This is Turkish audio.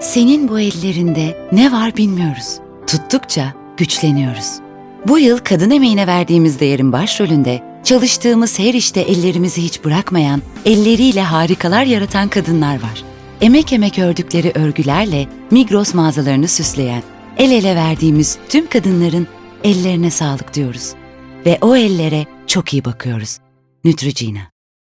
Senin bu ellerinde ne var bilmiyoruz. Tuttukça güçleniyoruz. Bu yıl kadın emeğine verdiğimiz değerin başrolünde çalıştığımız her işte ellerimizi hiç bırakmayan, elleriyle harikalar yaratan kadınlar var. Emek emek ördükleri örgülerle Migros mağazalarını süsleyen, el ele verdiğimiz tüm kadınların ellerine sağlık diyoruz. Ve o ellere çok iyi bakıyoruz. Neutrogena.